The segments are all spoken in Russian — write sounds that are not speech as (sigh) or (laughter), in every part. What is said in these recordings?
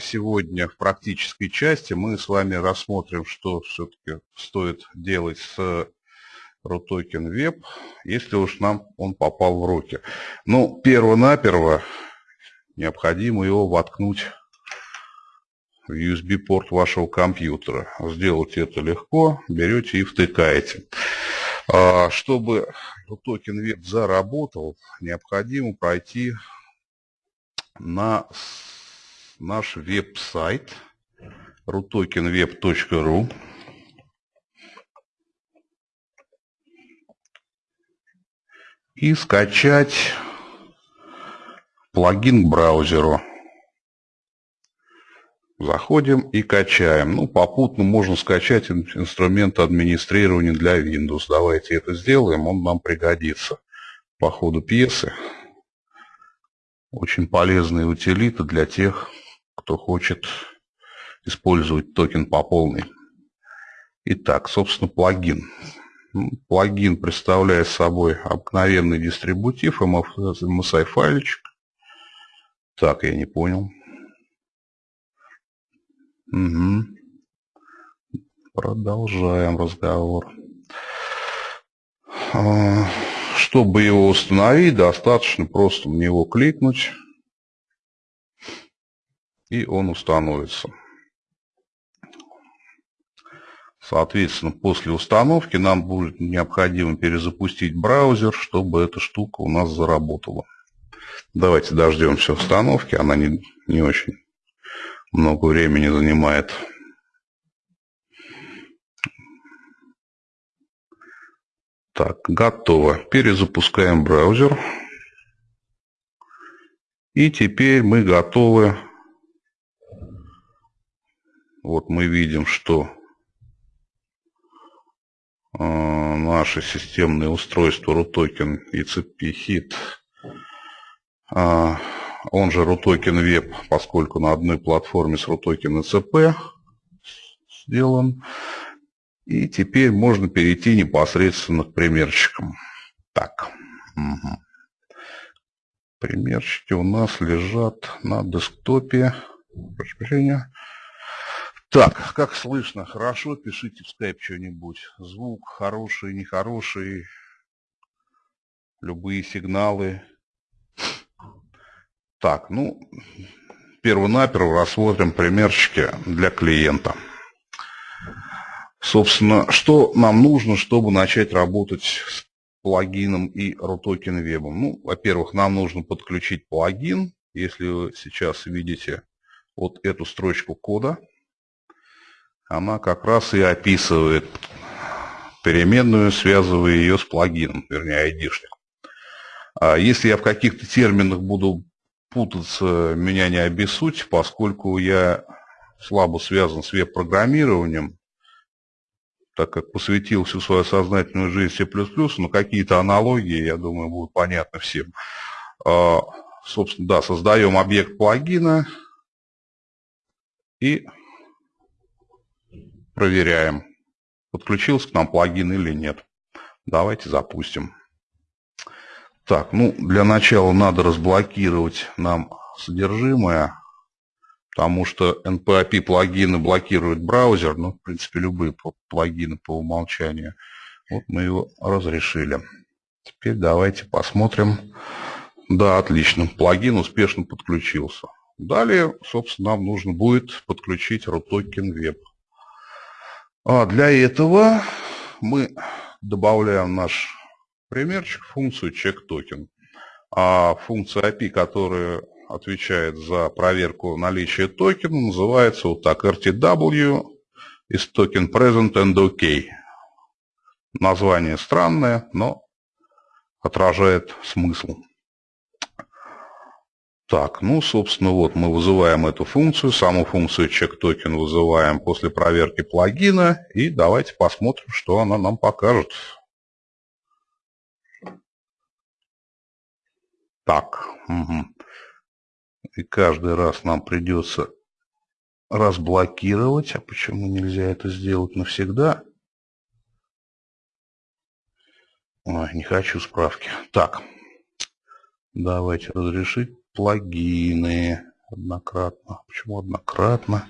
сегодня в практической части мы с вами рассмотрим, что все-таки стоит делать с RUTOKEN Web, если уж нам он попал в руки. Ну, перво-наперво необходимо его воткнуть в USB-порт вашего компьютера. Сделать это легко, берете и втыкаете. А, чтобы RUTOKEN Web заработал, необходимо пройти на наш веб-сайт rutokenweb.ru и скачать плагин к браузеру. Заходим и качаем. Ну, попутно можно скачать инструмент администрирования для Windows. Давайте это сделаем, он нам пригодится по ходу пьесы. Очень полезные утилиты для тех, кто хочет использовать токен по полной. Итак, собственно, плагин. Плагин представляет собой обыкновенный дистрибутив, MSI файличек. Так, я не понял. Угу. Продолжаем разговор. А, чтобы его установить, достаточно просто в него кликнуть, и он установится. Соответственно, после установки нам будет необходимо перезапустить браузер, чтобы эта штука у нас заработала. Давайте дождемся установки, она не, не очень много времени занимает. Так, готово. Перезапускаем браузер. И теперь мы готовы. Вот мы видим, что э, наше системное устройство RUTOKEN ECP HIT, э, он же RUTOKEN Web, поскольку на одной платформе с RUTOKEN ECP сделан. И теперь можно перейти непосредственно к примерчикам. Так. Угу. Примерчики у нас лежат на десктопе. Прошу прощения. Так, как слышно? Хорошо? Пишите в скайп что-нибудь. Звук хороший, нехороший. Любые сигналы. Так, ну, перво-наперво рассмотрим примерчики для клиента. Собственно, что нам нужно, чтобы начать работать с плагином и RUTOKEN Web? Ну, во-первых, нам нужно подключить плагин. Если вы сейчас видите вот эту строчку кода, она как раз и описывает переменную, связывая ее с плагином, вернее, айдишник. А если я в каких-то терминах буду путаться, меня не обессудьте, поскольку я слабо связан с веб-программированием, так как посвятил всю свою сознательную жизнь C++, но какие-то аналогии, я думаю, будут понятны всем. А, собственно, да, создаем объект плагина и проверяем, подключился к нам плагин или нет. Давайте запустим. Так, ну, для начала надо разблокировать нам содержимое потому что NPAP плагины блокируют браузер, ну, в принципе, любые плагины по умолчанию. Вот мы его разрешили. Теперь давайте посмотрим. Да, отлично, плагин успешно подключился. Далее, собственно, нам нужно будет подключить RUTOKEN Web. А для этого мы добавляем наш примерчик функцию checkToken. А функция API, которая отвечает за проверку наличия токена, называется вот так RTW is token present and OK. Название странное, но отражает смысл. Так, ну, собственно, вот мы вызываем эту функцию, саму функцию checkToken вызываем после проверки плагина, и давайте посмотрим, что она нам покажет. Так, угу и каждый раз нам придется разблокировать. А почему нельзя это сделать навсегда? Ой, не хочу справки. Так, давайте разрешить плагины. Однократно. Почему однократно?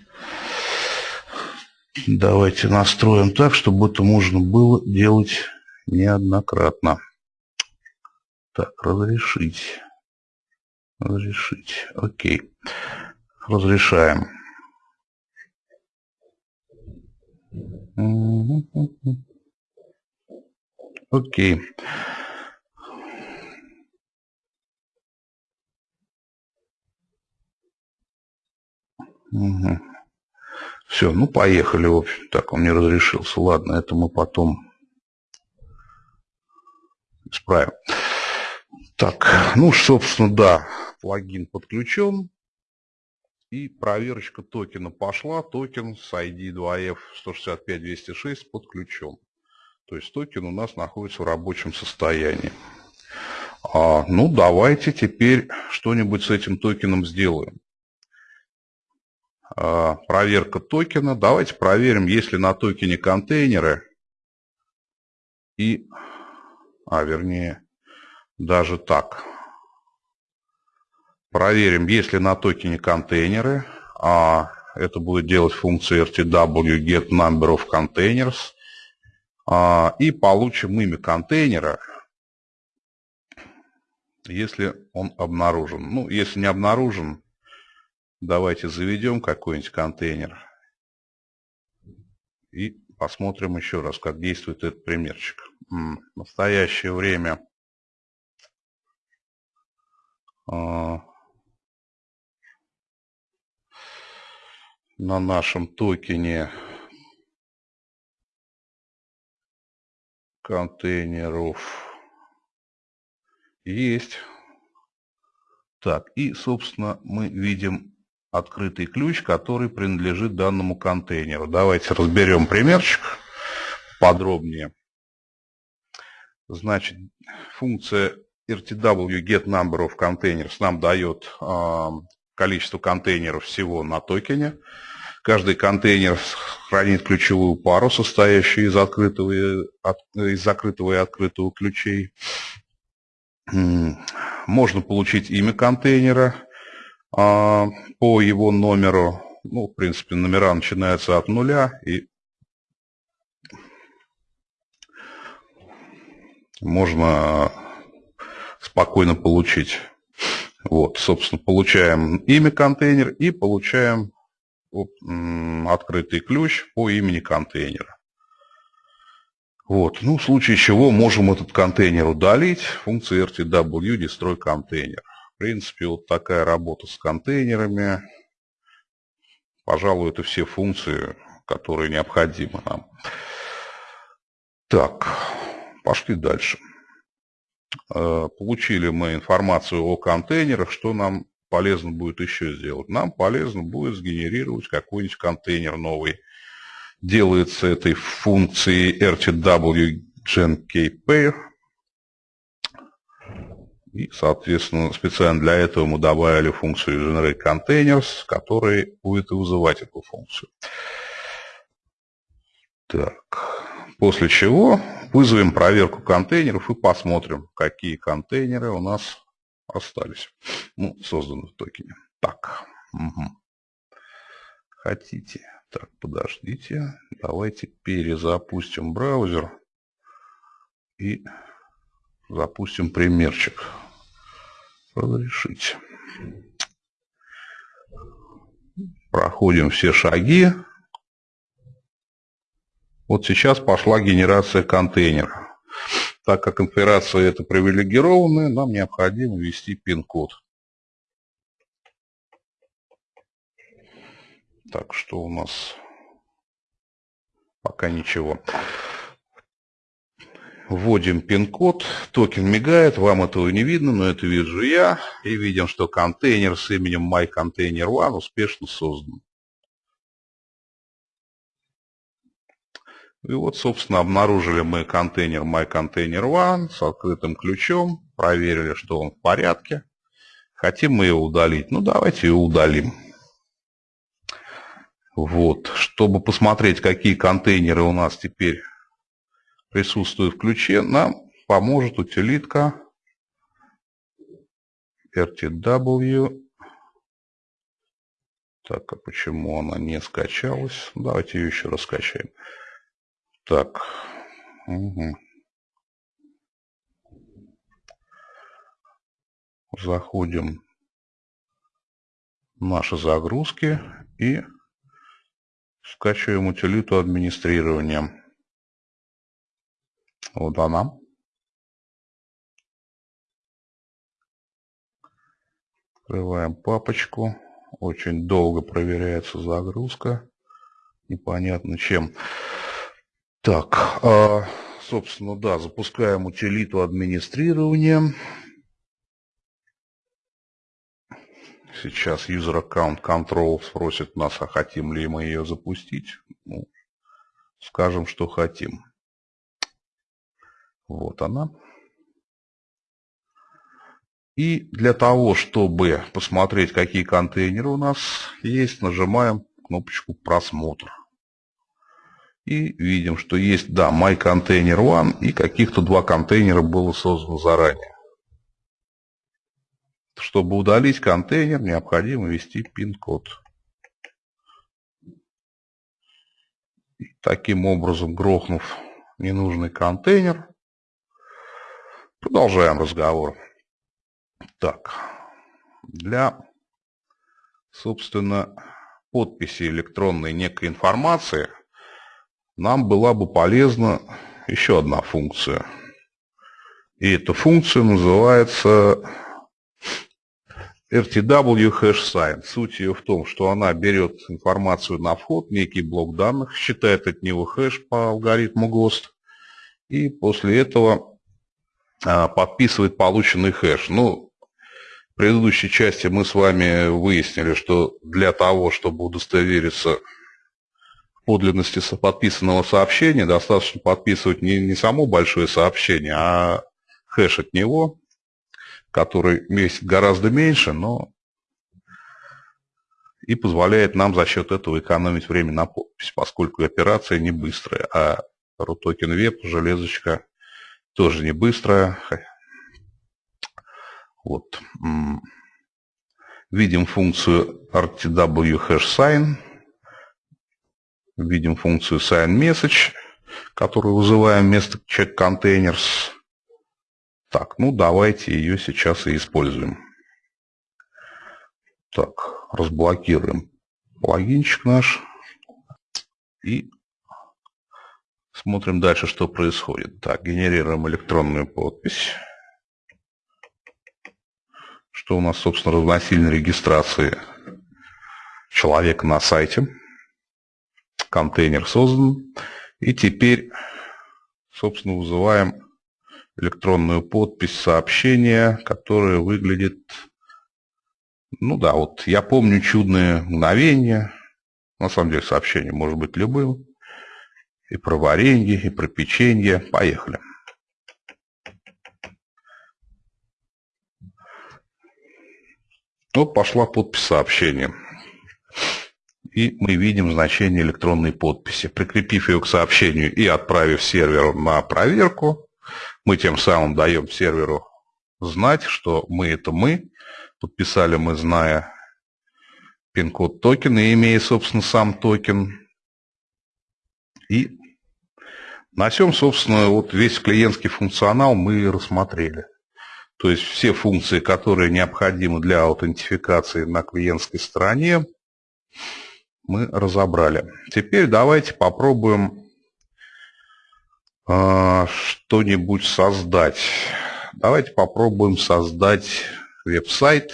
Давайте настроим так, чтобы это можно было делать неоднократно. Так, разрешить. Разрешить. Окей. Разрешаем. Окей. Угу. Все, ну поехали, в общем. Так, он не разрешился. Ладно, это мы потом исправим. Так, ну, собственно, да, плагин подключен. И проверочка токена пошла. Токен с ID 2F 165-206 подключен. То есть токен у нас находится в рабочем состоянии. А, ну, давайте теперь что-нибудь с этим токеном сделаем. А, проверка токена. Давайте проверим, есть ли на токене контейнеры. И, а вернее, даже так. Проверим, есть ли на токене контейнеры. А, это будет делать функция rtw get number of containers. А, и получим имя контейнера, если он обнаружен. Ну, если не обнаружен, Давайте заведем какой-нибудь контейнер и посмотрим еще раз, как действует этот примерчик. В настоящее время а, на нашем токене контейнеров есть. Так, и, собственно, мы видим открытый ключ, который принадлежит данному контейнеру. Давайте разберем примерчик подробнее. Значит, функция RTW get number of containers нам дает э, количество контейнеров всего на токене. Каждый контейнер хранит ключевую пару, состоящую из, открытого, из закрытого и открытого ключей. Можно получить имя контейнера, а, по его номеру, ну, в принципе, номера начинаются от нуля, и можно спокойно получить. Вот, собственно, получаем имя контейнер и получаем открытый ключ по имени контейнера. Вот, ну, в случае чего можем этот контейнер удалить. Функция rtw destroy контейнер принципе, вот такая работа с контейнерами. Пожалуй, это все функции, которые необходимы нам. Так, пошли дальше. Э, получили мы информацию о контейнерах. Что нам полезно будет еще сделать? Нам полезно будет сгенерировать какой-нибудь контейнер новый. Делается этой функцией rtw genkpair и, соответственно, специально для этого мы добавили функцию generate containers, который будет вызывать эту функцию. Так, после чего вызовем проверку контейнеров и посмотрим, какие контейнеры у нас остались, ну, созданы в токене. Так, угу. хотите. Так, подождите. Давайте перезапустим браузер и запустим примерчик разрешить. Проходим все шаги. Вот сейчас пошла генерация контейнера. Так как операция это привилегированная, нам необходимо ввести пин-код. Так, что у нас? Пока ничего. Вводим пин-код, токен мигает, вам этого не видно, но это вижу я. И видим, что контейнер с именем MyContainer1 успешно создан. И вот, собственно, обнаружили мы контейнер MyContainer1 с открытым ключом, проверили, что он в порядке. Хотим мы его удалить. Ну, давайте его удалим. Вот, чтобы посмотреть, какие контейнеры у нас теперь присутствует в ключе, нам поможет утилитка rtw Так, а почему она не скачалась? Давайте ее еще раз скачаем. Так. Угу. Заходим в наши загрузки и скачиваем утилиту администрирования. Она. Открываем папочку. Очень долго проверяется загрузка. Непонятно чем. Так, а, собственно, да, запускаем утилиту администрирования. Сейчас user account control спросит нас, а хотим ли мы ее запустить. Ну, скажем, что хотим. Вот она. И для того, чтобы посмотреть, какие контейнеры у нас есть, нажимаем кнопочку «Просмотр». И видим, что есть, да, My Container One и каких-то два контейнера было создано заранее. Чтобы удалить контейнер, необходимо ввести пин-код. Таким образом, грохнув ненужный контейнер, продолжаем разговор. Так, для, собственно, подписи электронной некой информации нам была бы полезна еще одна функция. И эта функция называется RTW hash sign. Суть ее в том, что она берет информацию на вход, некий блок данных, считает от него хэш по алгоритму ГОСТ, и после этого подписывает полученный хэш. Ну, в предыдущей части мы с вами выяснили, что для того, чтобы удостовериться в подлинности подписанного сообщения, достаточно подписывать не, не само большое сообщение, а хэш от него, который весит гораздо меньше, но и позволяет нам за счет этого экономить время на подпись, поскольку операция не быстрая, а RUTOKEN Web, железочка, тоже не быстрая, вот. Видим функцию RTW hash sign. Видим функцию sign message, которую вызываем вместо check containers. Так, ну давайте ее сейчас и используем. Так, разблокируем плагинчик наш. И смотрим дальше, что происходит. Так, генерируем электронную подпись что у нас, собственно, равносильно регистрации человека на сайте. Контейнер создан. И теперь, собственно, вызываем электронную подпись сообщения, которая выглядит... Ну да, вот я помню чудное мгновение. На самом деле сообщение может быть любым. И про варенье, и про печенье. Поехали. Вот пошла подпись сообщения. И мы видим значение электронной подписи. Прикрепив ее к сообщению и отправив серверу на проверку, мы тем самым даем серверу знать, что мы это мы. Подписали мы, зная пин-код токена имея, собственно, сам токен. И на всем, собственно, вот весь клиентский функционал мы рассмотрели. То есть все функции, которые необходимы для аутентификации на клиентской стороне, мы разобрали. Теперь давайте попробуем э, что-нибудь создать. Давайте попробуем создать веб-сайт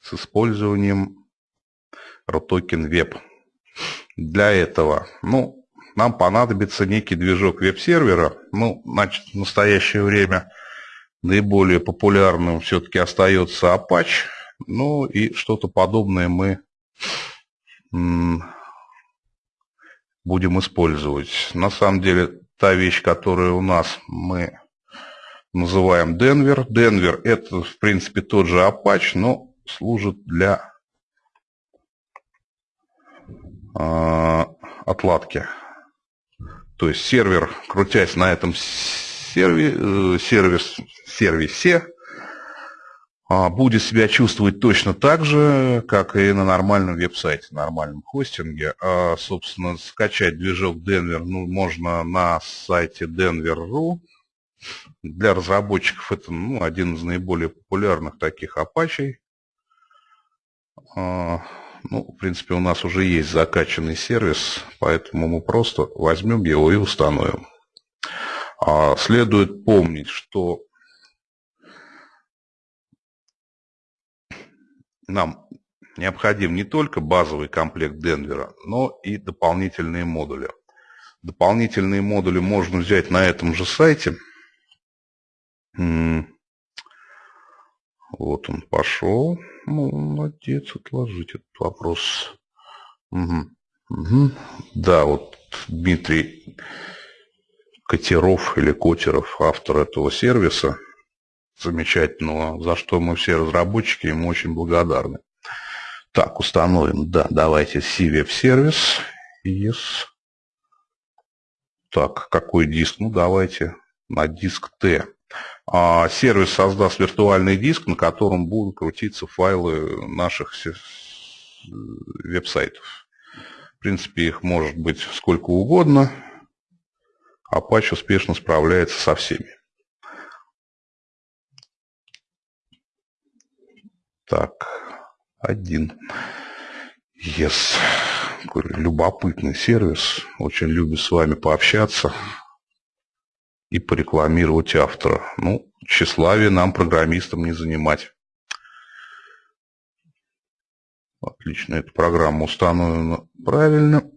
с использованием RTOKEN Web. Для этого, ну, нам понадобится некий движок веб-сервера. Ну, значит, в настоящее время Наиболее популярным все-таки остается Apache. Ну и что-то подобное мы будем использовать. На самом деле, та вещь, которая у нас мы называем Denver. Denver это, в принципе, тот же Apache, но служит для э, отладки. То есть сервер, крутясь на этом серви, э, сервис, сервисе, а, будет себя чувствовать точно так же, как и на нормальном веб-сайте, нормальном хостинге. А, собственно, скачать движок Denver ну, можно на сайте denver.ru. Для разработчиков это ну, один из наиболее популярных таких апачей. Ну, в принципе, у нас уже есть закачанный сервис, поэтому мы просто возьмем его и установим. А, следует помнить, что нам необходим не только базовый комплект Денвера, но и дополнительные модули. Дополнительные модули можно взять на этом же сайте. Вот он пошел. Ну, молодец, отложить этот вопрос. Угу. Угу. Да, вот Дмитрий Котеров или Котеров, автор этого сервиса, замечательного, за что мы все разработчики ему очень благодарны. Так, установим, да, давайте CVEP сервис. Yes. Так, какой диск? Ну, давайте на диск T. А, сервис создаст виртуальный диск, на котором будут крутиться файлы наших веб-сайтов. В принципе, их может быть сколько угодно. Apache успешно справляется со всеми. Так, один. Yes. Любопытный сервис. Очень любит с вами пообщаться и порекламировать автора. Ну, тщеславие нам, программистам, не занимать. Отлично, эта программа установлена правильно.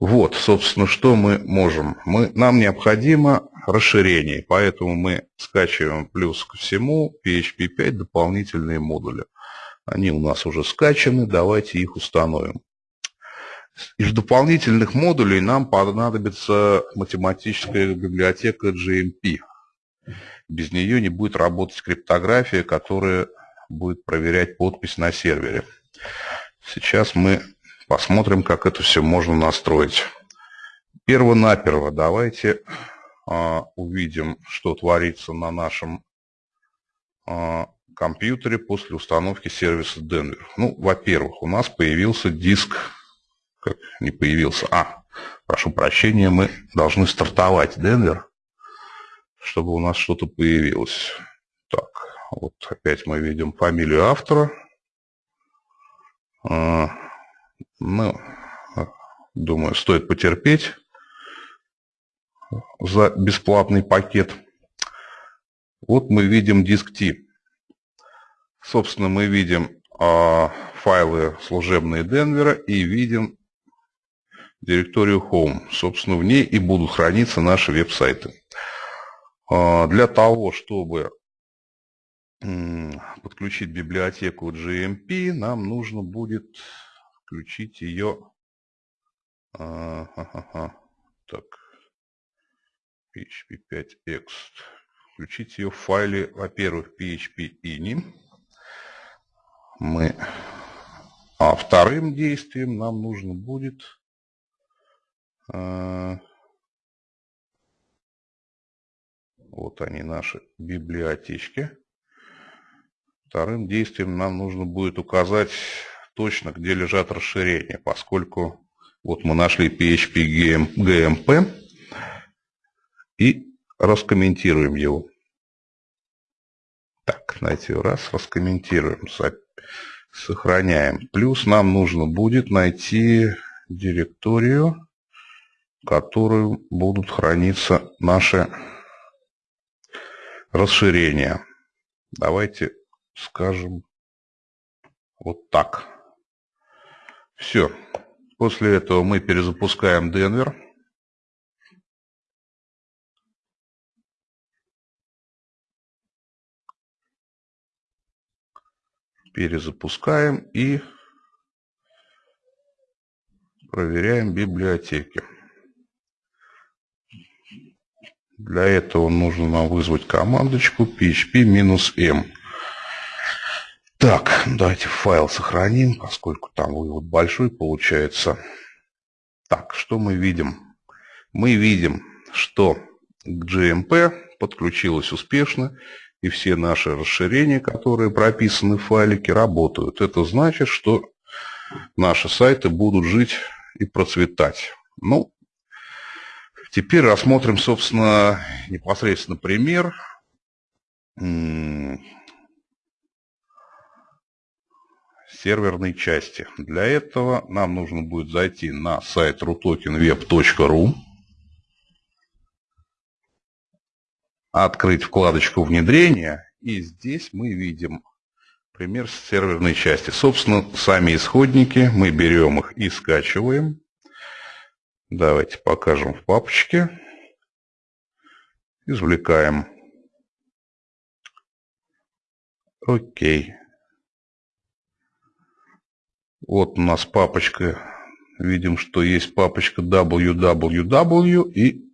Вот, собственно, что мы можем. Мы, нам необходимо расширение, поэтому мы скачиваем плюс ко всему PHP 5 дополнительные модули. Они у нас уже скачаны, давайте их установим. Из дополнительных модулей нам понадобится математическая библиотека GMP. Без нее не будет работать криптография, которая будет проверять подпись на сервере. Сейчас мы посмотрим, как это все можно настроить. Перво-наперво давайте а, увидим, что творится на нашем а, компьютере после установки сервиса Denver. Ну, во-первых, у нас появился диск как не появился. А, прошу прощения, мы должны стартовать Денвер, чтобы у нас что-то появилось. Так, вот опять мы видим фамилию автора. А, ну, думаю, стоит потерпеть за бесплатный пакет. Вот мы видим диск T. Собственно, мы видим э, файлы служебные Денвера и видим директорию Home. Собственно, в ней и будут храниться наши веб-сайты. А, для того, чтобы подключить библиотеку GMP, нам нужно будет включить ее... А, так, PHP 5X. Включить ее в файле, во-первых, PHP ini. Мы... А вторым действием нам нужно будет вот они, наши библиотечки. Вторым действием нам нужно будет указать точно, где лежат расширения, поскольку вот мы нашли PHP GMP и раскомментируем его. Так, знаете, раз, раскомментируем, сохраняем. Плюс нам нужно будет найти директорию в которой будут храниться наши расширения. Давайте скажем вот так. Все. После этого мы перезапускаем Денвер. Перезапускаем и проверяем библиотеки. Для этого нужно нам вызвать командочку php-m. Так, давайте файл сохраним, поскольку там вывод большой получается. Так, что мы видим? Мы видим, что к GMP подключилась успешно и все наши расширения, которые прописаны в файлике, работают. Это значит, что наши сайты будут жить и процветать. Ну, теперь рассмотрим, собственно, непосредственно пример серверной части. Для этого нам нужно будет зайти на сайт rutokenweb.ru, открыть вкладочку внедрения, и здесь мы видим пример серверной части. Собственно, сами исходники, мы берем их и скачиваем. Давайте покажем в папочке. Извлекаем. Окей. Вот у нас папочка. Видим, что есть папочка www и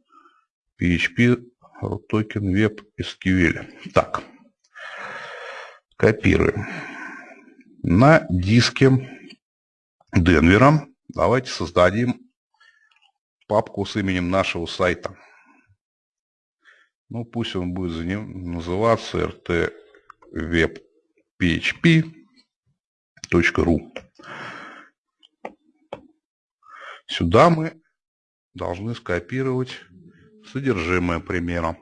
PHP token web SQL. Так. Копируем. На диске Денвера давайте создадим папку с именем нашего сайта. Ну, пусть он будет за ним называться rtwebphp.ru. Сюда мы должны скопировать содержимое примера.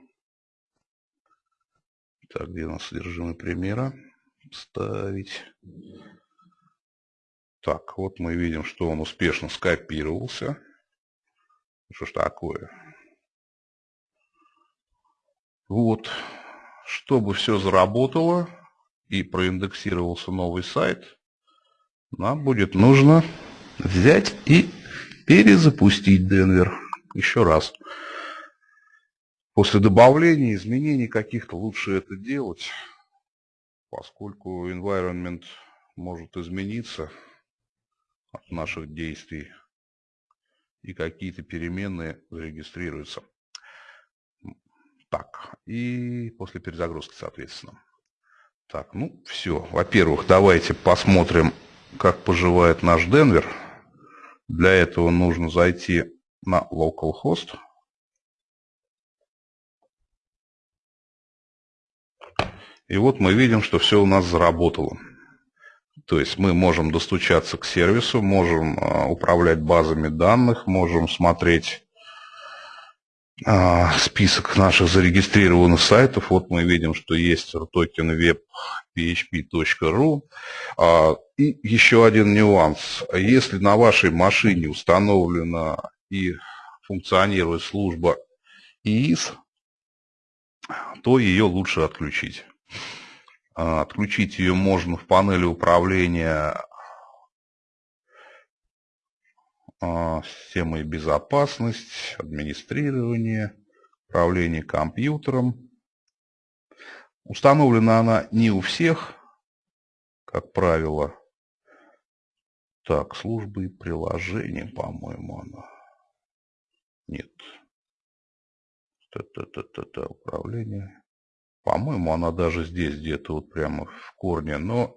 Так, где у нас содержимое примера? Ставить. Так, вот мы видим, что он успешно скопировался. Что ж такое? Вот, чтобы все заработало и проиндексировался новый сайт, нам будет нужно взять и перезапустить Денвер еще раз. После добавления изменений каких-то лучше это делать, поскольку environment может измениться от наших действий и какие-то переменные зарегистрируются. Так, и после перезагрузки, соответственно. Так, ну все. Во-первых, давайте посмотрим, как поживает наш Денвер. Для этого нужно зайти на localhost. И вот мы видим, что все у нас заработало. То есть мы можем достучаться к сервису, можем а, управлять базами данных, можем смотреть а, список наших зарегистрированных сайтов. Вот мы видим, что есть токен web php.ru. А, и еще один нюанс. Если на вашей машине установлена и функционирует служба ИИС, то ее лучше отключить. А, отключить ее можно в панели управления а, системой безопасность, администрирование, управление компьютером. Установлена она не у всех, как правило. Так, службы и приложения, по-моему, она. Нет. Та-та-та-та-та, управление. По-моему, она даже здесь где-то вот прямо в корне. Но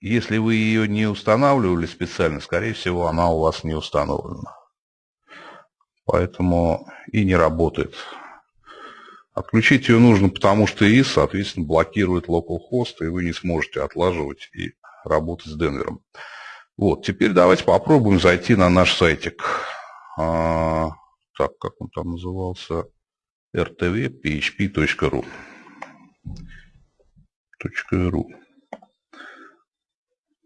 если вы ее не устанавливали специально, скорее всего, она у вас не установлена. Поэтому и не работает. Отключить ее нужно, потому что ИИС, соответственно, блокирует localhost, и вы не сможете отлаживать и работать с Денвером. Вот, теперь давайте попробуем зайти на наш сайтик. А, так, как он там назывался? rtv.php.ru .ru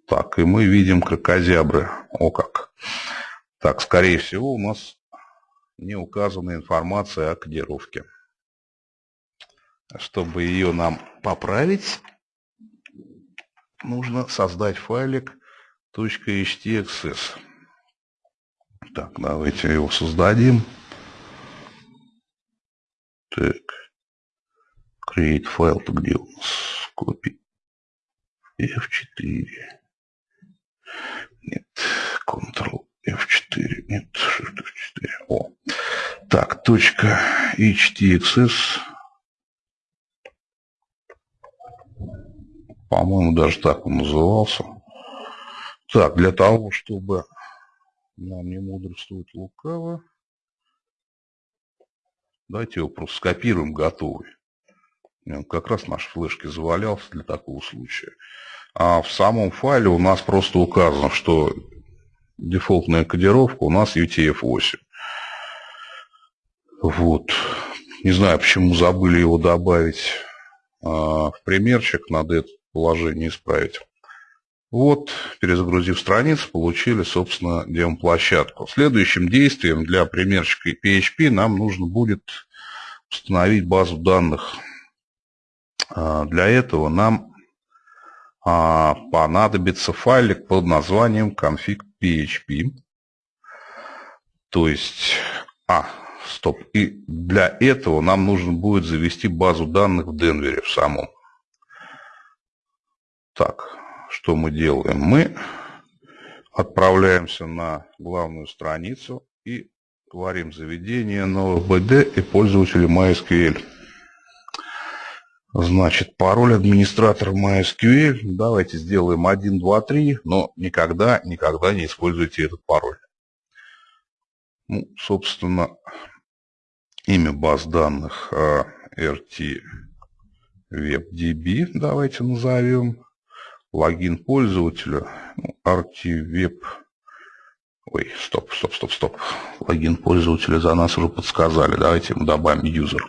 Так, и мы видим крокозябры. О как. Так, скорее всего, у нас не указана информация о кодировке. Чтобы ее нам поправить, нужно создать файлик .htxs. Так, давайте его создадим. Так. Create файл-то где у нас? Copy. F4. Нет. Ctrl F4. Нет. Shift F4. О. Так, точка HTXS. По-моему, даже так он назывался. Так, для того, чтобы нам не мудрствовать лукаво, Давайте его просто скопируем готовый. Он как раз наш флешки завалялся для такого случая. А в самом файле у нас просто указано, что дефолтная кодировка у нас UTF-8. Вот. Не знаю, почему забыли его добавить а, в примерчик, надо это положение исправить. Вот, перезагрузив страницу, получили, собственно, демо-площадку. Следующим действием для примерчика PHP нам нужно будет установить базу данных. А, для этого нам а, понадобится файлик под названием config.php. То есть, а, стоп, и для этого нам нужно будет завести базу данных в Денвере в самом. Так, что мы делаем? Мы отправляемся на главную страницу и говорим заведение нового BD и пользователя MySQL. Значит, пароль администратора MySQL. Давайте сделаем 1, 2, 3, но никогда, никогда не используйте этот пароль. Ну, собственно, имя баз данных RT WebDB давайте назовем логин пользователя, ну, RT-Web, ой, стоп, стоп, стоп, стоп, логин пользователя за нас уже подсказали, давайте ему добавим user.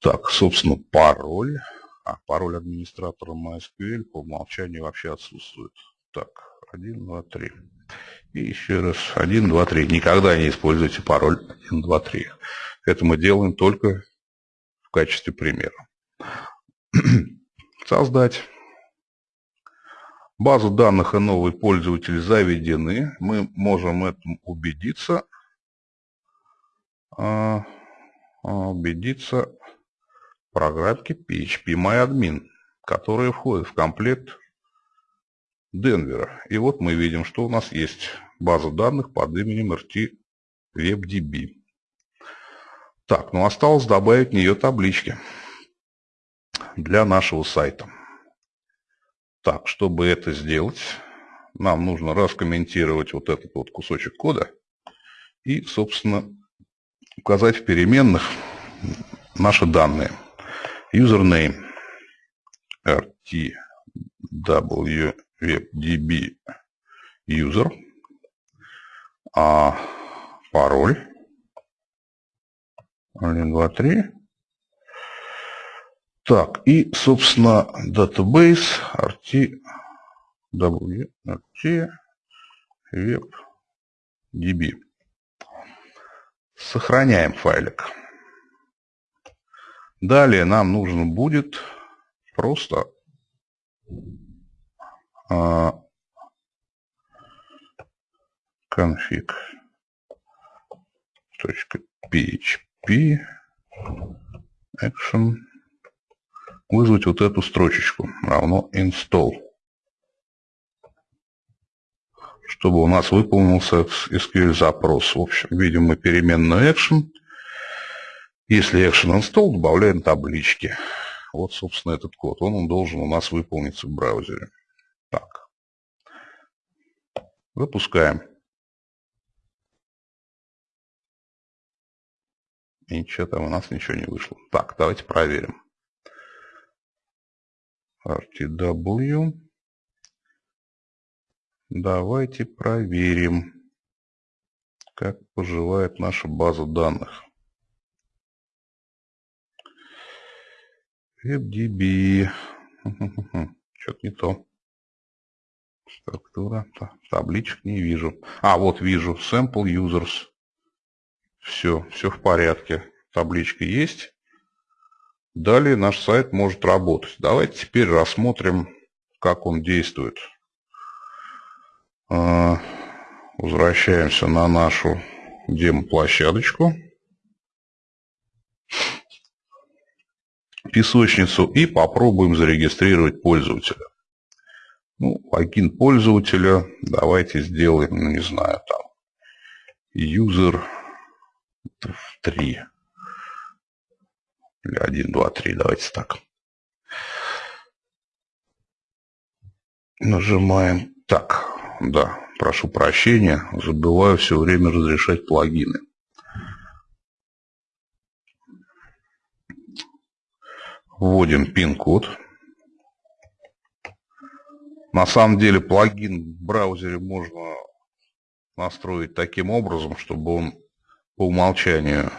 Так, собственно, пароль, а пароль администратора MySQL по умолчанию вообще отсутствует. Так, 1, 2, 3. И еще раз 1, 2, 3. Никогда не используйте пароль 1, 2, 3. Это мы делаем только в качестве примера. (clears throat) Создать. Базу данных и новый пользователь заведены. Мы можем этому убедиться. А, а, убедиться в программке PHP которая входит в комплект Денвера. И вот мы видим, что у нас есть база данных под именем RT WebDB. Так, ну осталось добавить в нее таблички для нашего сайта. Так, чтобы это сделать, нам нужно раскомментировать вот этот вот кусочек кода и, собственно, указать в переменных наши данные. Username rtwwebdb user, а пароль 1, 2, 3 так, и, собственно, database RT, web, DB. Сохраняем файлик. Далее нам нужно будет просто а, config .php action вызвать вот эту строчечку равно install. Чтобы у нас выполнился SQL запрос. В общем, видим мы переменную action. Если action install, добавляем таблички. Вот, собственно, этот код. Он, он должен у нас выполниться в браузере. Так. Запускаем. И ничего там у нас ничего не вышло. Так, давайте проверим. RTW. Давайте проверим, как поживает наша база данных. WebDB. (laughs) Что-то не то. Структура. Табличек не вижу. А, вот вижу. Sample Users. Все, все в порядке. Табличка есть. Далее наш сайт может работать. Давайте теперь рассмотрим, как он действует. А, возвращаемся на нашу демо-площадочку. Песочницу и попробуем зарегистрировать пользователя. Ну, логин пользователя давайте сделаем, ну, не знаю, там, user 3. Или 1, 2, 3, давайте так. Нажимаем. Так, да, прошу прощения, забываю все время разрешать плагины. Вводим пин-код. На самом деле плагин в браузере можно настроить таким образом, чтобы он по умолчанию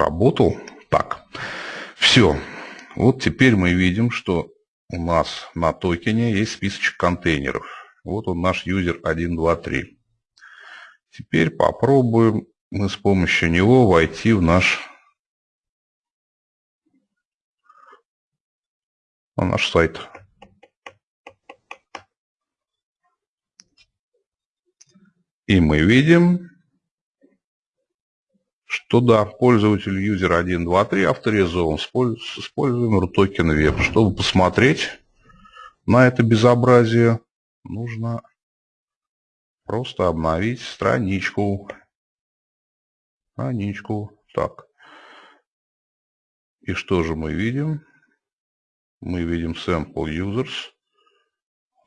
работал. Так, все. Вот теперь мы видим, что у нас на токене есть списочек контейнеров. Вот он наш юзер 1, 2, 3. Теперь попробуем мы с помощью него войти в наш, на наш сайт. И мы видим, что да, пользователь юзер 1, 2, 3 авторизован с использованием RUTOKEN Web. Чтобы посмотреть на это безобразие, нужно просто обновить страничку. Страничку. Так. И что же мы видим? Мы видим Sample Users.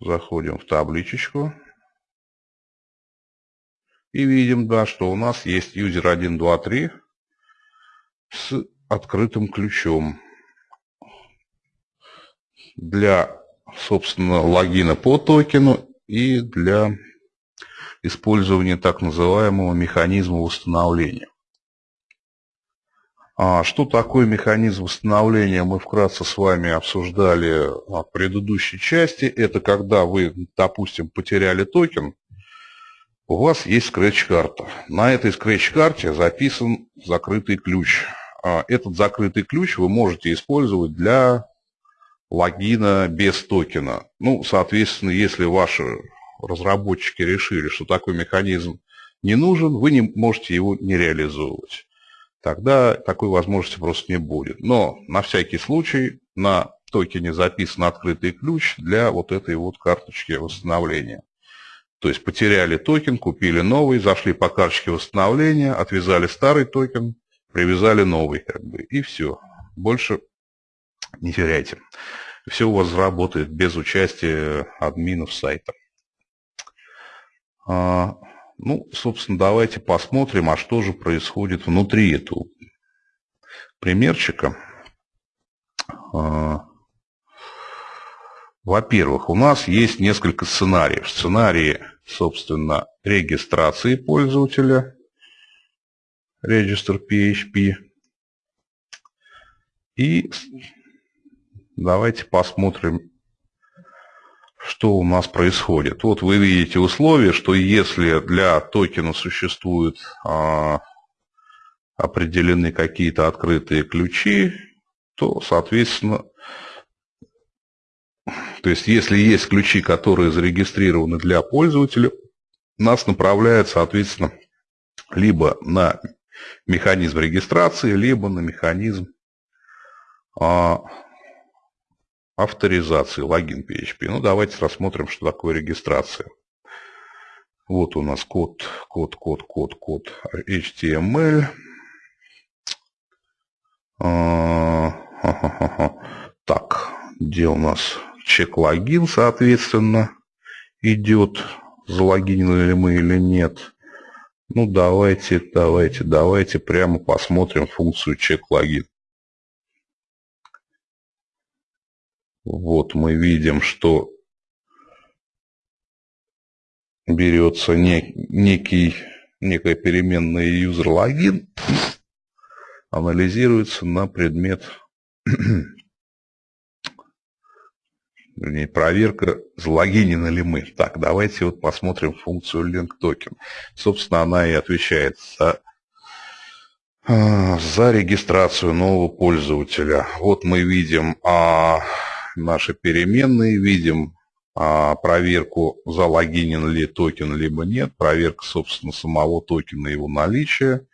Заходим в табличечку. И видим, да, что у нас есть юзер 1, 2, 3 с открытым ключом. Для, собственно, логина по токену и для использования так называемого механизма восстановления. А что такое механизм восстановления, мы вкратце с вами обсуждали в предыдущей части. Это когда вы, допустим, потеряли токен, у вас есть скретч-карта. На этой скретч-карте записан закрытый ключ. А, этот закрытый ключ вы можете использовать для логина без токена. Ну, соответственно, если ваши разработчики решили, что такой механизм не нужен, вы не можете его не реализовывать. Тогда такой возможности просто не будет. Но на всякий случай на токене записан открытый ключ для вот этой вот карточки восстановления. То есть потеряли токен, купили новый, зашли по карточке восстановления, отвязали старый токен, привязали новый, как бы, и все. Больше не теряйте. Все у вас работает без участия админов сайта. А, ну, собственно, давайте посмотрим, а что же происходит внутри этого примерчика. А, во-первых, у нас есть несколько сценариев. Сценарии собственно, регистрации пользователя, Register PHP. И давайте посмотрим, что у нас происходит. Вот вы видите условие, что если для токена существуют а, определены какие-то открытые ключи, то, соответственно, то есть, если есть ключи, которые зарегистрированы для пользователя, нас направляет, соответственно, либо на механизм регистрации, либо на механизм а, авторизации, логин PHP. Ну, давайте рассмотрим, что такое регистрация. Вот у нас код, код, код, код, код HTML. А, так, где у нас чек-логин, соответственно, идет, залогинены ли мы или нет. Ну, давайте, давайте, давайте прямо посмотрим функцию чек-логин. Вот мы видим, что берется нек, некий, некая переменная user логин, анализируется на предмет (clears throat) вернее, проверка, залогинены ли мы. Так, давайте вот посмотрим функцию link. Собственно, она и отвечает за, а, за регистрацию нового пользователя. Вот мы видим а, наши переменные, видим а, проверку, залогинен ли токен, либо нет, проверка, собственно, самого токена, его наличия.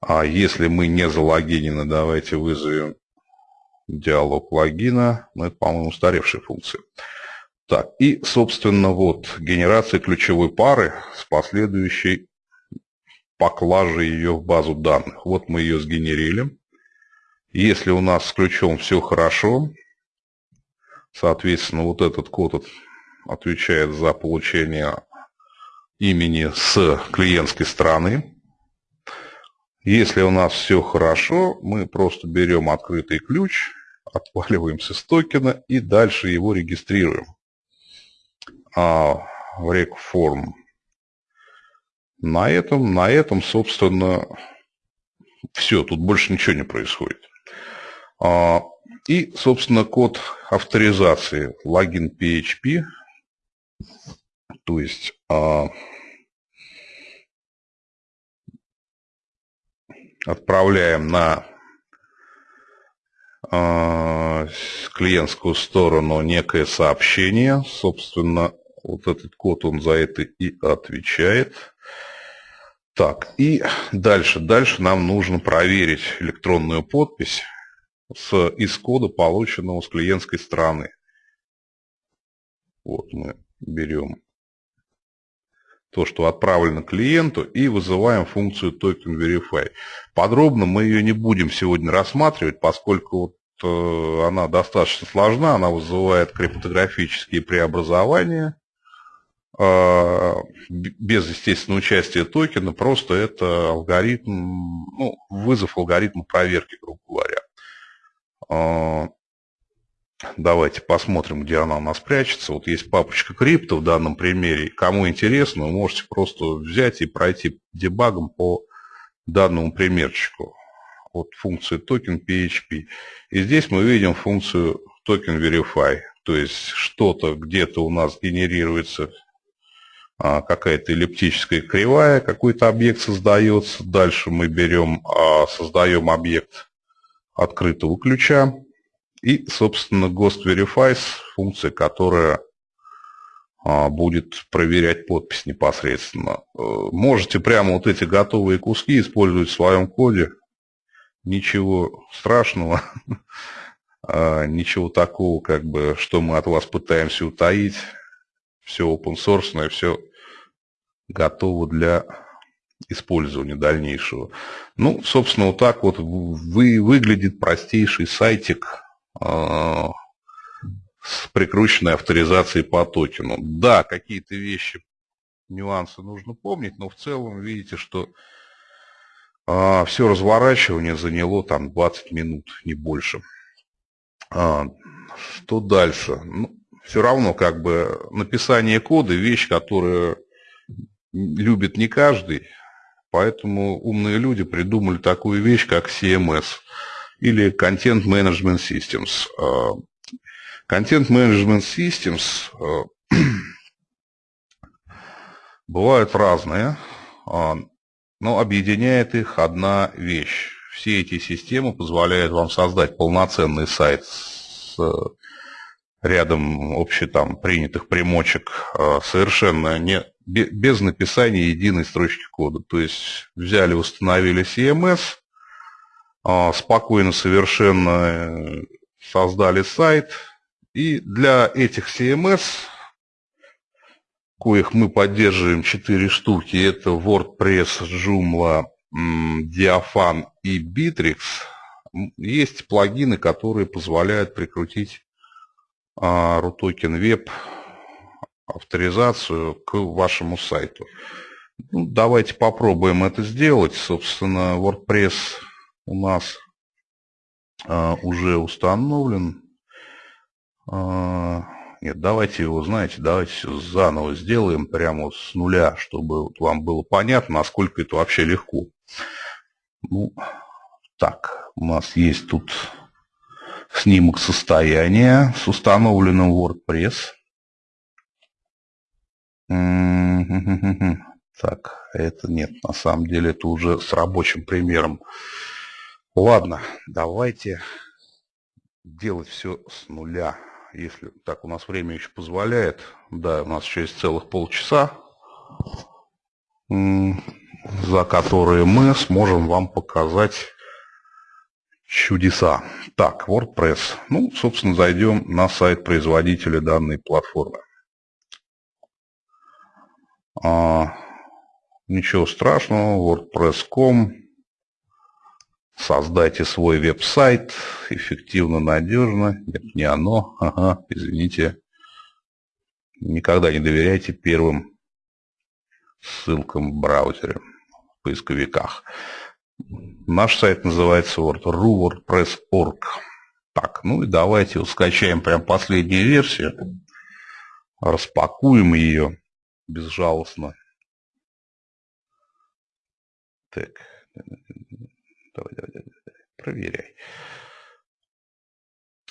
А если мы не залогинены, давайте вызовем диалог логина. Ну, это, по-моему, устаревшая функция. Так, и, собственно, вот генерация ключевой пары с последующей поклажей ее в базу данных. Вот мы ее сгенерили. Если у нас с ключом все хорошо, соответственно, вот этот код отвечает за получение имени с клиентской стороны. Если у нас все хорошо, мы просто берем открытый ключ, отваливаемся с токена и дальше его регистрируем а, в рекформ. На этом, на этом, собственно, все, тут больше ничего не происходит. А, и, собственно, код авторизации логин PHP, то есть а, отправляем на клиентскую сторону некое сообщение. Собственно, вот этот код, он за это и отвечает. Так, и дальше. Дальше нам нужно проверить электронную подпись с, из кода, полученного с клиентской стороны. Вот мы берем то, что отправлено клиенту, и вызываем функцию token verify. Подробно мы ее не будем сегодня рассматривать, поскольку вот, э, она достаточно сложна, она вызывает криптографические преобразования, э, без, естественно, участия токена, просто это алгоритм, ну, вызов алгоритма проверки, грубо говоря. Давайте посмотрим, где она у нас прячется. Вот есть папочка крипто в данном примере. Кому интересно, вы можете просто взять и пройти дебагом по данному примерчику. Вот функция token PHP. И здесь мы видим функцию token verify. То есть что-то где-то у нас генерируется а, какая-то эллиптическая кривая, какой-то объект создается. Дальше мы берем, а, создаем объект открытого ключа. И, собственно, Ghost Verifies, функция, которая а, будет проверять подпись непосредственно. Э, можете прямо вот эти готовые куски использовать в своем коде. Ничего страшного, (laughs) а, ничего такого, как бы, что мы от вас пытаемся утаить. Все open source, все готово для использования дальнейшего. Ну, собственно, вот так вот вы, выглядит простейший сайтик с прикрученной авторизацией по токену. Да, какие-то вещи, нюансы нужно помнить, но в целом видите, что а, все разворачивание заняло там 20 минут, не больше. А, что дальше? Ну, все равно как бы написание кода вещь, которую любит не каждый, поэтому умные люди придумали такую вещь, как CMS или Content Management Systems. Э, Content Management Systems э, (clears throat) бывают разные, э, но объединяет их одна вещь. Все эти системы позволяют вам создать полноценный сайт с рядом общих там принятых примочек совершенно не, без написания единой строчки кода. То есть взяли, установили CMS, а, спокойно совершенно э, создали сайт. И для этих CMS, коих мы поддерживаем 4 штуки, это WordPress, Joomla, Diafan и Bittrex, есть плагины, которые позволяют прикрутить RUTOKEN Web авторизацию к вашему сайту. Ну, давайте попробуем это сделать. Собственно, WordPress у нас а, уже установлен. А, нет, давайте его, знаете, давайте заново сделаем прямо с нуля, чтобы вот вам было понятно, насколько это вообще легко. Ну, так, у нас есть тут снимок состояния с установленным WordPress. Так, это нет, на самом деле это уже с рабочим примером. Ладно, давайте делать все с нуля. Если так у нас время еще позволяет. Да, у нас еще есть целых полчаса, за которые мы сможем вам показать чудеса. Так, WordPress. Ну, собственно, зайдем на сайт производителя данной платформы. А, ничего страшного, WordPress.com Создайте свой веб-сайт эффективно, надежно. Нет, не оно. Ага, извините. Никогда не доверяйте первым ссылкам в браузере, в поисковиках. Наш сайт называется Word, WordPress.org. Так, ну и давайте скачаем прям последнюю версию. Распакуем ее безжалостно. Так, давай, давай, давай, проверяй.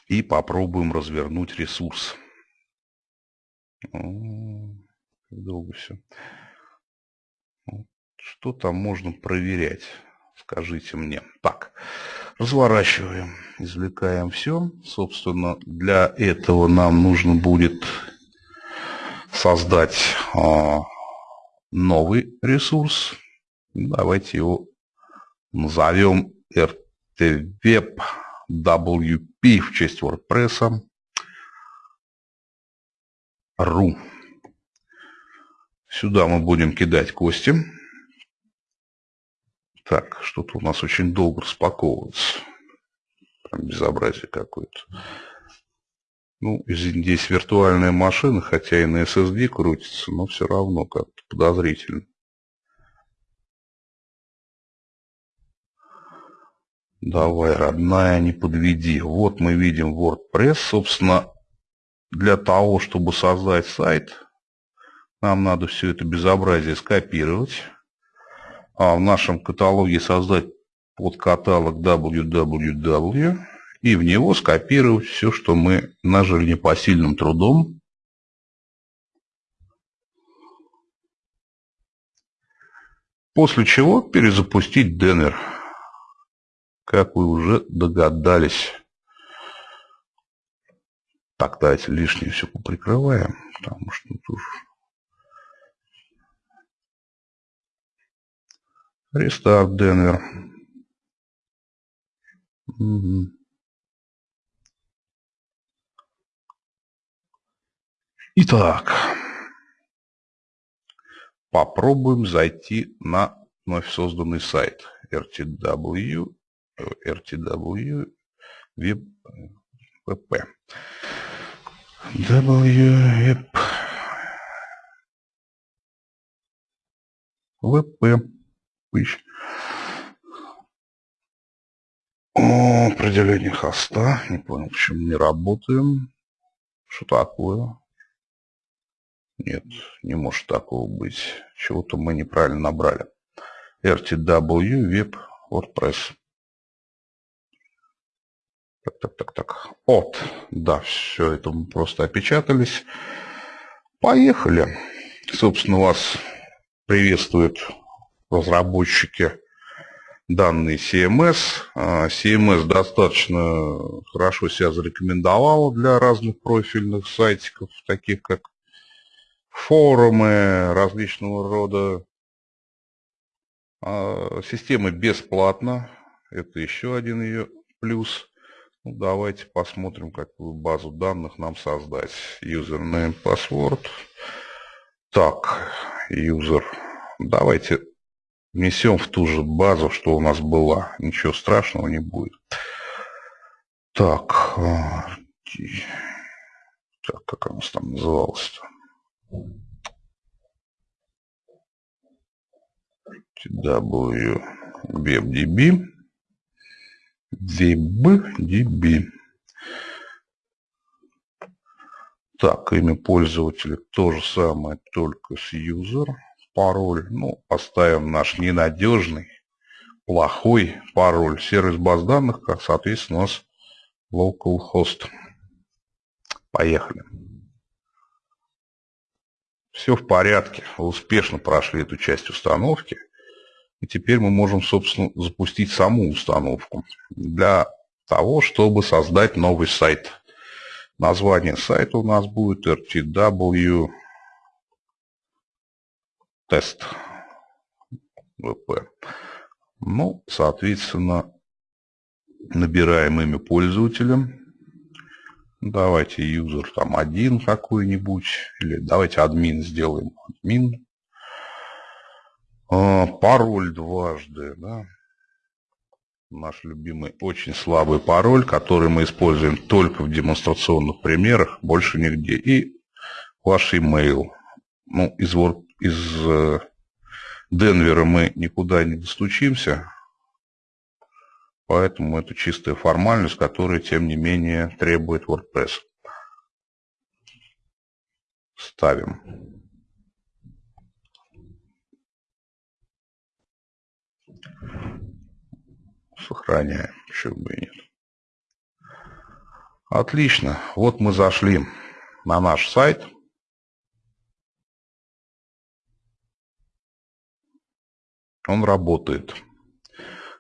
И попробуем развернуть ресурс. долго все. Что там можно проверять? Скажите мне. Так, разворачиваем, извлекаем все. Собственно, для этого нам нужно будет создать а, новый ресурс. Давайте его назовем RTWeb WP в честь WordPress. .ru. Сюда мы будем кидать кости. Так, что-то у нас очень долго распаковывается. Прям безобразие какое-то. Ну, здесь виртуальная машина, хотя и на SSD крутится, но все равно как-то подозрительно. Давай, родная, не подведи. Вот мы видим WordPress. Собственно, для того, чтобы создать сайт, нам надо все это безобразие скопировать а в нашем каталоге создать подкаталог www и в него скопировать все, что мы нажили непосильным трудом. После чего перезапустить Денвер. Как вы уже догадались. Так, давайте лишнее все поприкрываем, потому что тут Рестарт Денвер. Угу. Итак, попробуем зайти на вновь созданный сайт RTW, RTW Web VP. W VP тысяч. О, определение хоста. Не понял, почему не работаем. Что такое? Нет, не может такого быть. Чего-то мы неправильно набрали. RTW Web WordPress. Так, так, так, так. От. Да, все это мы просто опечатались. Поехали. Собственно, вас приветствует разработчики данные CMS. А, CMS достаточно хорошо себя зарекомендовала для разных профильных сайтиков, таких как форумы различного рода. А, система бесплатна, это еще один ее плюс. Ну, давайте посмотрим, какую базу данных нам создать. Username, password. Так, user. Давайте внесем в ту же базу, что у нас была. Ничего страшного не будет. Так, а, так как она там называлась-то? W WebDB WebDB Так, имя пользователя то же самое, только с user пароль. Ну, поставим наш ненадежный, плохой пароль. Сервис баз данных, как соответственно, у нас localhost. Поехали. Все в порядке. Успешно прошли эту часть установки. И теперь мы можем, собственно, запустить саму установку. Для того, чтобы создать новый сайт. Название сайта у нас будет rtw тест. Ну, соответственно, набираем имя пользователя. Давайте юзер там один какой-нибудь. Или давайте админ сделаем. Админ. А, пароль дважды. Да? Наш любимый очень слабый пароль, который мы используем только в демонстрационных примерах, больше нигде. И ваш email. Ну, из из э, Денвера мы никуда не достучимся. Поэтому это чистая формальность, которая, тем не менее, требует WordPress. Ставим. Сохраняем, почему бы и нет. Отлично. Вот мы зашли на наш сайт. Он работает.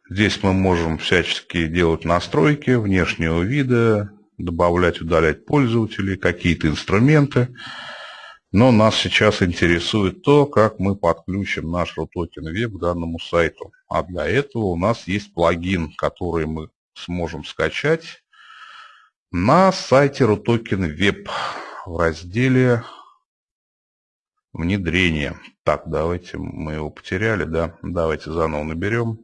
Здесь мы можем всячески делать настройки внешнего вида, добавлять, удалять пользователей, какие-то инструменты. Но нас сейчас интересует то, как мы подключим наш RUTOKEN Web к данному сайту. А для этого у нас есть плагин, который мы сможем скачать на сайте RUTOKEN Web в разделе внедрение. Так, давайте, мы его потеряли, да? Давайте заново наберем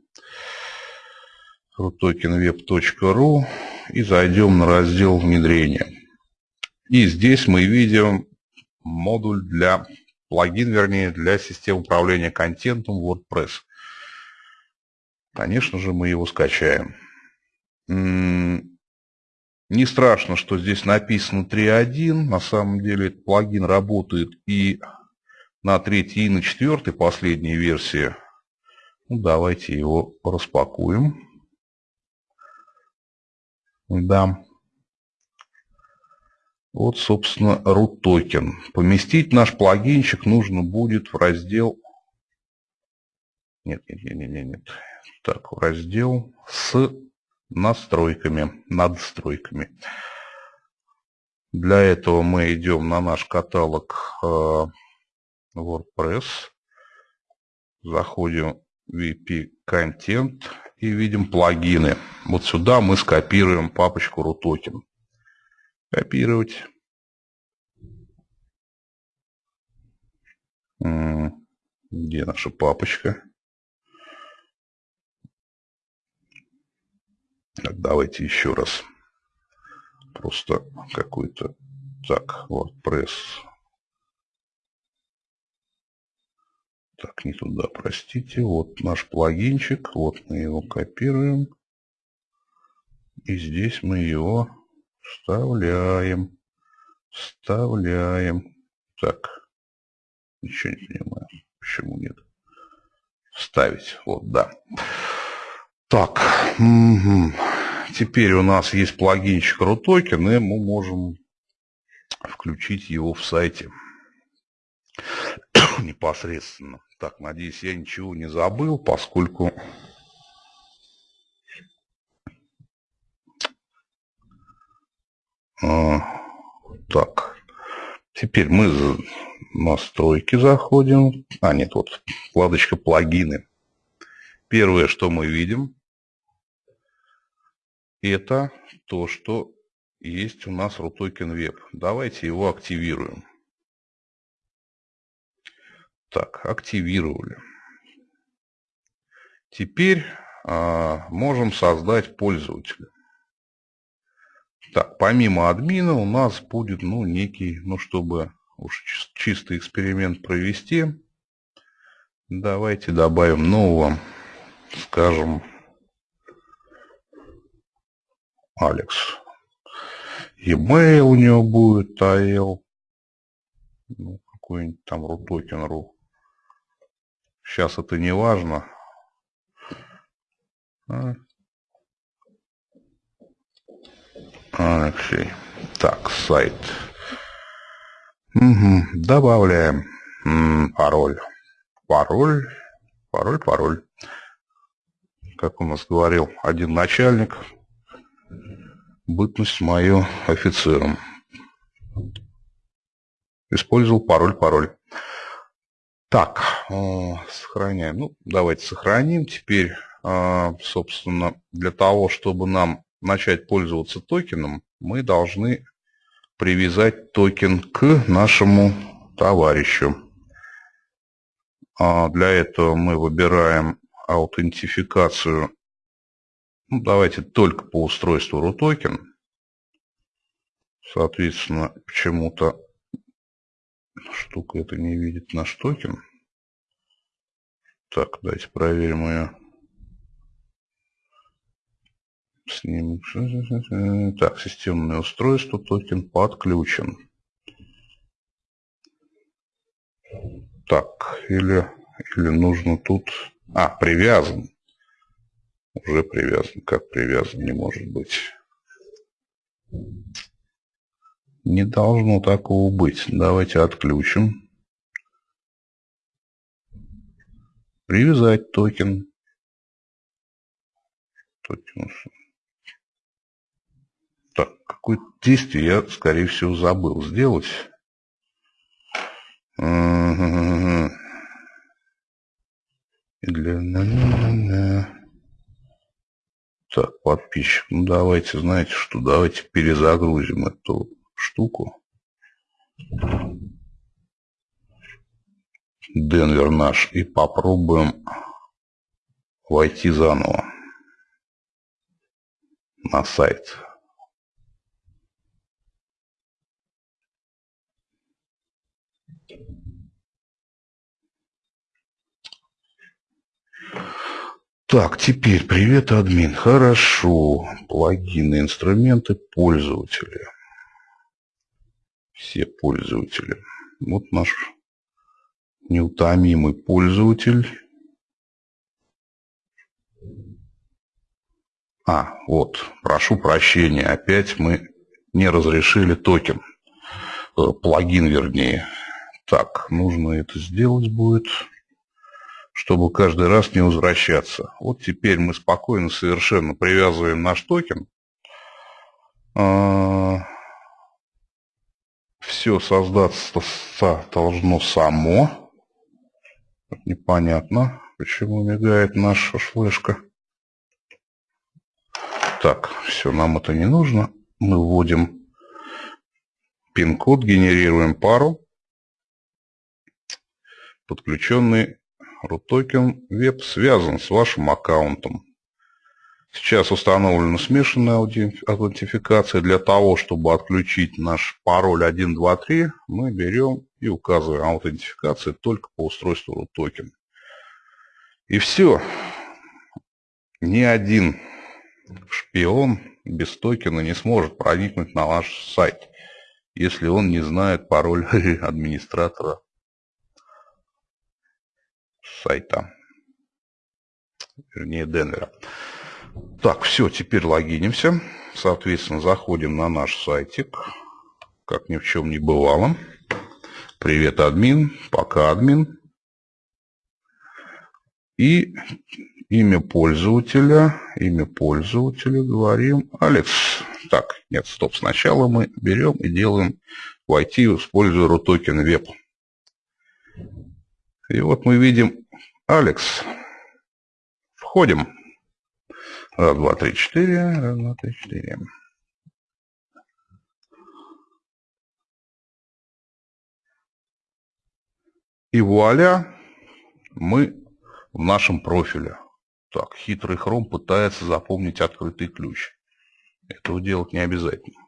rutokenweb.ru и зайдем на раздел внедрения. И здесь мы видим модуль для, плагин, вернее, для системы управления контентом WordPress. Конечно же, мы его скачаем. Не страшно, что здесь написано 3.1. На самом деле этот плагин работает и на третьей, и на четвертой последней версии. Ну, давайте его распакуем. Да. Вот, собственно, root токен. Поместить наш плагинчик нужно будет в раздел... Нет, нет, нет, нет, нет. Так, раздел с настройками, надстройками. Для этого мы идем на наш каталог э, WordPress, заходим в VP Content и видим плагины. Вот сюда мы скопируем папочку RUTOKEN. Копировать. Где наша папочка? Так, давайте еще раз. Просто какой-то... Так, WordPress. Так, не туда, простите. Вот наш плагинчик. Вот мы его копируем. И здесь мы его вставляем. Вставляем. Так. Ничего не понимаю. Почему нет? Вставить. Вот, да. Так, угу. Теперь у нас есть плагинчик RUTOKEN, и мы можем включить его в сайте (coughs) непосредственно. Так, надеюсь, я ничего не забыл, поскольку а, так, теперь мы в настройки заходим. А, нет, вот вкладочка плагины. Первое, что мы видим, это то, что есть у нас RUTOKEN Web. Давайте его активируем. Так, активировали. Теперь а, можем создать пользователя. Так, помимо админа у нас будет, ну, некий, ну, чтобы уж чистый эксперимент провести, давайте добавим нового, скажем, Алекс. E-mail у него будет, AL. Ну, какой-нибудь там рутокен.ру. Сейчас это не важно. А. Алексей. Так, сайт. Угу. Добавляем М -м, пароль. Пароль. Пароль, пароль. Как у нас говорил один начальник, бытность мою офицером. Использовал пароль, пароль. Так, э, сохраняем. Ну, давайте сохраним. Теперь, э, собственно, для того, чтобы нам начать пользоваться токеном, мы должны привязать токен к нашему товарищу. А для этого мы выбираем аутентификацию ну, давайте только по устройству RUTOKEN. Соответственно, почему-то штука это не видит наш токен. Так, давайте проверим ее. С ним... Так, системное устройство, токен подключен. Так, или, или нужно тут... А, привязан. Уже привязан. Как привязан не может быть? Не должно такого быть. Давайте отключим. Привязать токен. токен. Так, какое-то действие я, скорее всего, забыл сделать. Для... Так, подписчик, ну давайте, знаете что, давайте перезагрузим эту штуку. Денвер наш и попробуем войти заново на сайт. Так, теперь привет, админ. Хорошо. Плагины, инструменты, пользователи. Все пользователи. Вот наш неутомимый пользователь. А, вот, прошу прощения, опять мы не разрешили токен. Э, плагин, вернее. Так, нужно это сделать будет чтобы каждый раз не возвращаться. Вот теперь мы спокойно совершенно привязываем наш токен. А, Все создаться должно само. Непонятно, почему мигает наша флешка. Так, все, нам это не нужно. Мы вводим пин-код, генерируем пару, подключенный RUTOKEN Web связан с вашим аккаунтом. Сейчас установлена смешанная аутентификация. Для того, чтобы отключить наш пароль 123, мы берем и указываем аутентификацию только по устройству RUTOKEN. И все. Ни один шпион без токена не сможет проникнуть на ваш сайт, если он не знает пароль (laughs) администратора сайта, вернее Денвера. Так, все, теперь логинимся. Соответственно, заходим на наш сайтик, как ни в чем не бывало. Привет, админ, пока, админ. И имя пользователя, имя пользователя говорим Алекс. Так, нет, стоп, сначала мы берем и делаем войти, используя RUTOKEN Web. И вот мы видим Алекс. Входим. Раз, два, три, четыре. Раз, два, три, четыре. И вуаля, мы в нашем профиле. Так, хитрый хром пытается запомнить открытый ключ. Этого делать не обязательно.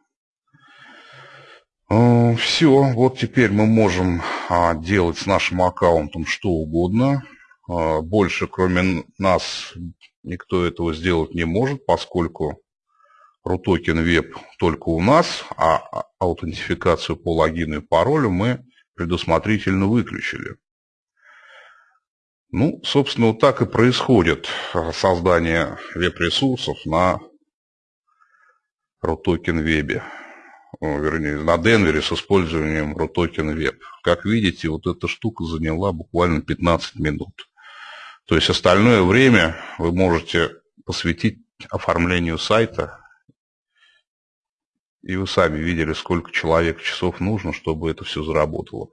Э, Все, вот теперь мы можем а, делать с нашим аккаунтом что угодно. А, больше, кроме нас, никто этого сделать не может, поскольку RUTOKEN Web только у нас, а, аутентификацию по логину и паролю мы предусмотрительно выключили. Ну, собственно, вот так и происходит создание веб-ресурсов на RUTOKEN Web вернее, на Денвере с использованием RUTOKEN Web. Как видите, вот эта штука заняла буквально 15 минут. То есть остальное время вы можете посвятить оформлению сайта. И вы сами видели, сколько человек часов нужно, чтобы это все заработало.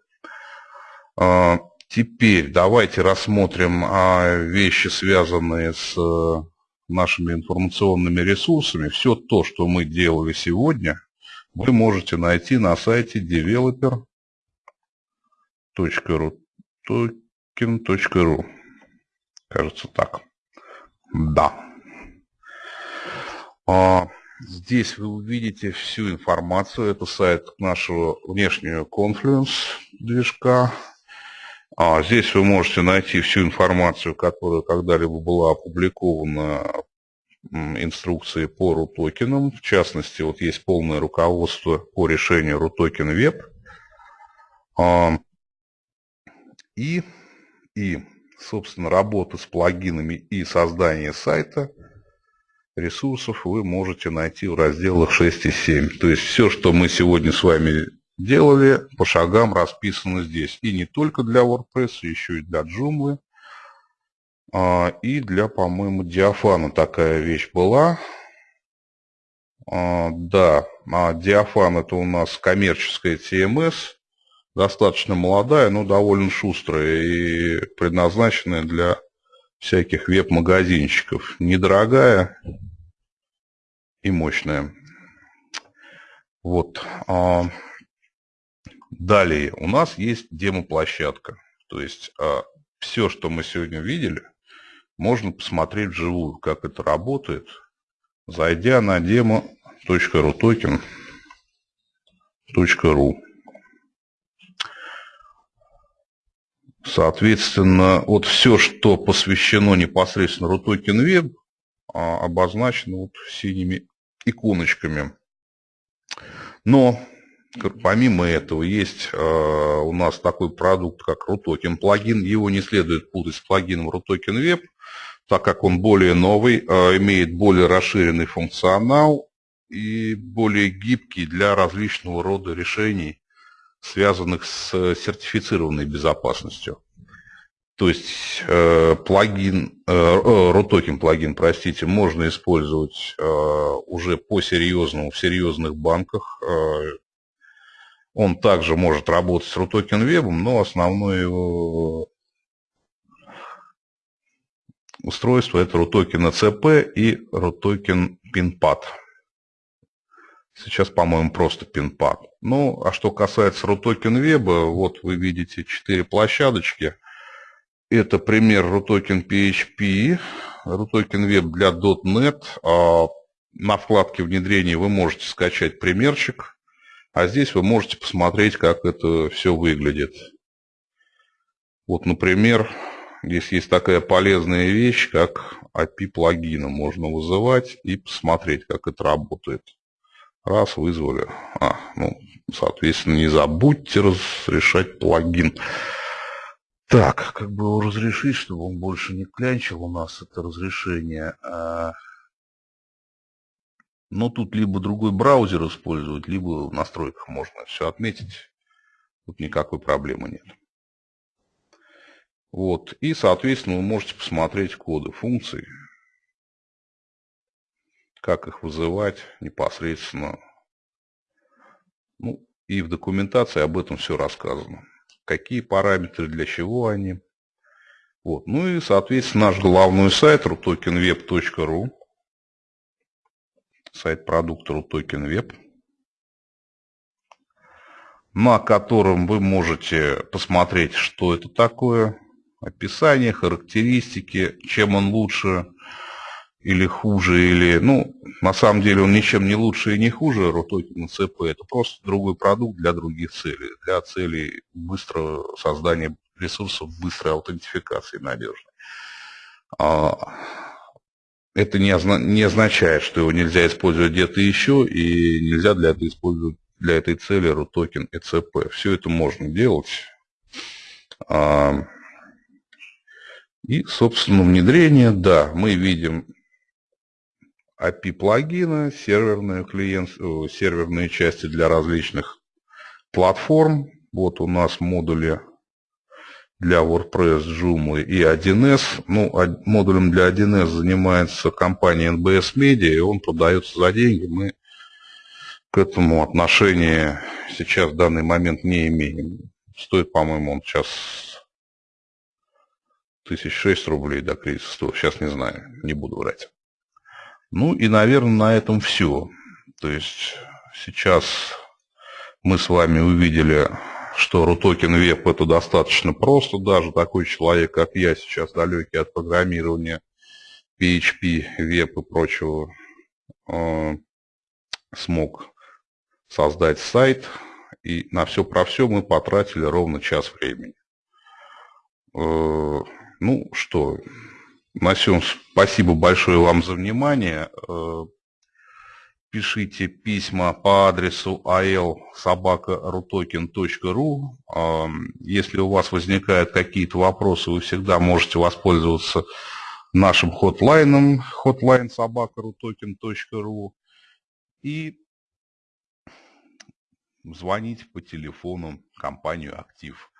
А, теперь давайте рассмотрим а, вещи, связанные с э, нашими информационными ресурсами. Все то, что мы делали сегодня – вы можете найти на сайте developer.ru token.ru Кажется так. Да. А, здесь вы увидите всю информацию. Это сайт нашего внешнего Confluence движка. А, здесь вы можете найти всю информацию, которая когда-либо была опубликована инструкции по RUTOKEN. В частности, вот есть полное руководство по решению RUTOKEN Web. А, и, и, собственно, работа с плагинами и создание сайта ресурсов вы можете найти в разделах 6 и 7. То есть все, что мы сегодня с вами делали, по шагам расписано здесь. И не только для WordPress, еще и для Joomla. А, и для, по-моему, диафана такая вещь была. А, да, а диафан это у нас коммерческая TMS, достаточно молодая, но довольно шустрая и предназначенная для всяких веб-магазинчиков. Недорогая и мощная. Вот. А, далее у нас есть демо-площадка. То есть все, что мы сегодня видели, можно посмотреть вживую, как это работает, зайдя на demo.rutoken.ru. Соответственно, вот все, что посвящено непосредственно RUTOKEN Web, а, обозначено вот синими иконочками. Но помимо этого есть а, у нас такой продукт, как RUTOKEN плагин. Его не следует путать с плагином RUTOKEN Web так как он более новый, а, имеет более расширенный функционал и более гибкий для различного рода решений, связанных с сертифицированной безопасностью. То есть э, плагин, э, RUTOKEN плагин, простите, можно использовать э, уже по-серьезному в серьезных банках. Э, он также может работать с RUTOKEN Web, но основной его устройства это RUTOKEN ACP и RUTOKEN PINPAD. Сейчас, по-моему, просто PINPAD. Ну, а что касается RUTOKEN Web, вот вы видите четыре площадочки. Это пример RUTOKEN PHP, RUTOKEN Web для .NET. А на вкладке внедрения вы можете скачать примерчик, а здесь вы можете посмотреть, как это все выглядит. Вот, например, Здесь есть такая полезная вещь, как API плагина. Можно вызывать и посмотреть, как это работает. Раз, вызвали. А, ну, соответственно, не забудьте разрешать плагин. Так, как бы его разрешить, чтобы он больше не клянчил у нас это разрешение. А, но тут либо другой браузер использовать, либо в настройках можно все отметить. Тут никакой проблемы нет. Вот. И, соответственно, вы можете посмотреть коды функций, как их вызывать непосредственно. И в документации об этом все рассказано. Какие параметры, для чего они. Вот. Ну и, соответственно, наш главный сайт rutokenweb.ru. Сайт продукта rutokenweb на котором вы можете посмотреть, что это такое, описание, характеристики, чем он лучше или хуже, или, ну, на самом деле он ничем не лучше и не хуже RUTOKEN CP, это просто другой продукт для других целей, для целей быстрого создания ресурсов, быстрой аутентификации надежной. А, это не, озна не означает, что его нельзя использовать где-то еще, и нельзя для этого использовать для этой цели RUTOKEN и CP. Все это можно делать. А, и, собственно, внедрение, да, мы видим API плагина, серверные, клиент, серверные части для различных платформ. Вот у нас модули для WordPress, Joomla и 1С. Ну, модулем для 1С занимается компания NBS Media, и он продается за деньги. Мы к этому отношения сейчас в данный момент не имеем. Стоит, по-моему, он сейчас тысяч шесть рублей до кризиса. Сейчас не знаю, не буду врать. Ну и, наверное, на этом все. То есть сейчас мы с вами увидели, что RUTOKEN веб это достаточно просто. Даже такой человек, как я, сейчас далекий от программирования PHP, веб и прочего, э, смог создать сайт. И на все про все мы потратили ровно час времени. Э, ну что, На всем спасибо большое вам за внимание. Э, пишите письма по адресу al.sobaka.rutoken.ru. Э, если у вас возникают какие-то вопросы, вы всегда можете воспользоваться нашим хотлайном hotline собака.rutoken.ru и звонить по телефону компанию «Актив».